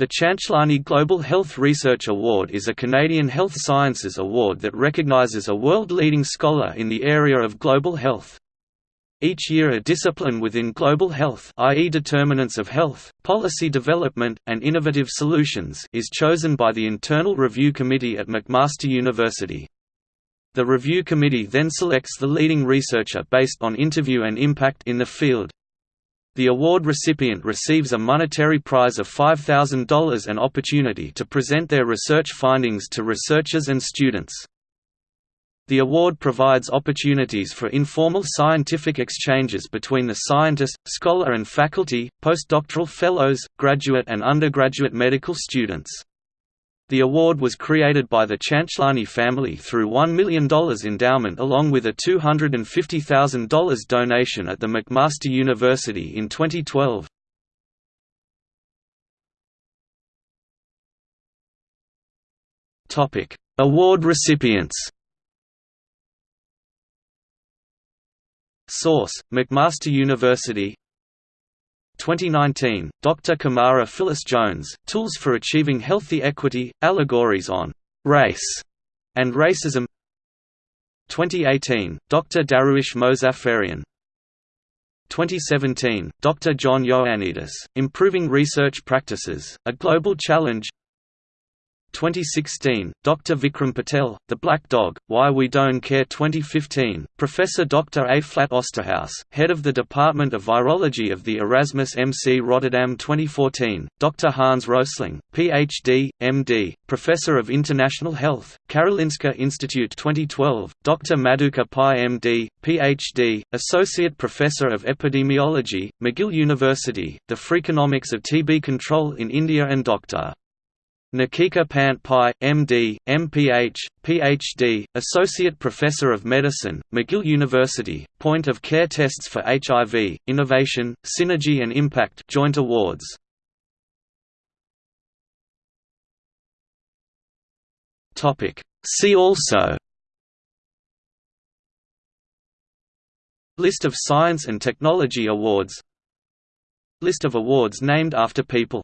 The Chanchlani Global Health Research Award is a Canadian health sciences award that recognizes a world-leading scholar in the area of global health. Each year a discipline within global health i.e. determinants of health, policy development, and innovative solutions is chosen by the Internal Review Committee at McMaster University. The review committee then selects the leading researcher based on interview and impact in the field. The award recipient receives a monetary prize of $5,000 and opportunity to present their research findings to researchers and students. The award provides opportunities for informal scientific exchanges between the scientist, scholar and faculty, postdoctoral fellows, graduate and undergraduate medical students. The award was created by the Chanchlani family through $1 million endowment along with a $250,000 donation at the McMaster University in 2012. Award recipients Source: McMaster University 2019, Dr. Camara Phyllis Jones, Tools for Achieving Healthy Equity, Allegories on Race and Racism 2018, Dr. Dariush Mozaffarian 2017, Dr. John Ioannidis, Improving Research Practices, A Global Challenge 2016, Dr. Vikram Patel, The Black Dog, Why We Don't Care 2015, Professor Dr. A. Flat Osterhaus, Head of the Department of Virology of the Erasmus MC Rotterdam 2014, Dr. Hans Rosling, Ph.D., M.D., Professor of International Health, Karolinska Institute 2012, Dr. Madhukar Pai M.D., Ph.D., Associate Professor of Epidemiology, McGill University, The Freakonomics of TB Control in India and Dr. Nitika Pant Pai, M.D., M.Ph., Ph.D., Associate Professor of Medicine, McGill University, Point of Care Tests for HIV, Innovation, Synergy and Impact Joint Awards. See also List of Science and Technology Awards List of awards named after people